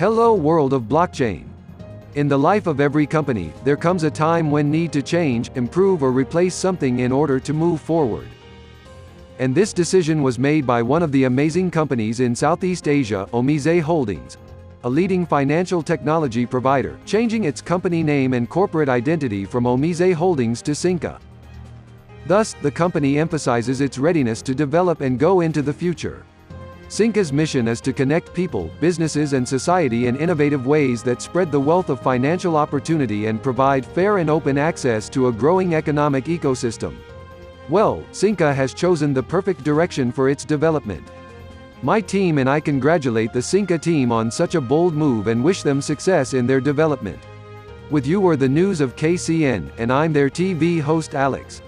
Hello world of blockchain. In the life of every company, there comes a time when need to change, improve or replace something in order to move forward. And this decision was made by one of the amazing companies in Southeast Asia, Omise Holdings, a leading financial technology provider, changing its company name and corporate identity from Omise Holdings to Synqa. Thus, the company emphasizes its readiness to develop and go into the future. Synqa's mission is to connect people, businesses and society in innovative ways that spread the wealth of financial opportunity and provide fair and open access to a growing economic ecosystem. Well, Synqa has chosen the perfect direction for its development. My team and I congratulate the Synqa team on such a bold move and wish them success in their development. With you are the news of KCN, and I'm their TV host Alex.